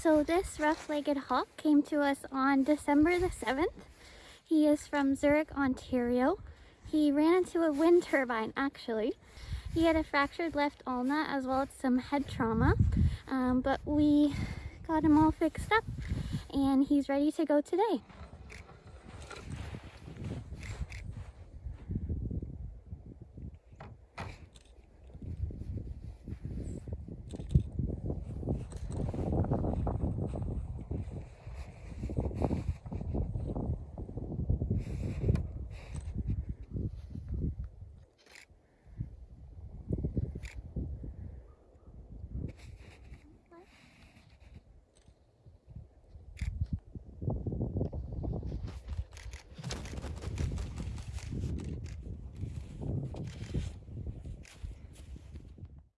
So this rough-legged hawk came to us on December the 7th. He is from Zurich, Ontario. He ran into a wind turbine actually. He had a fractured left ulna as well as some head trauma, um, but we got him all fixed up and he's ready to go today.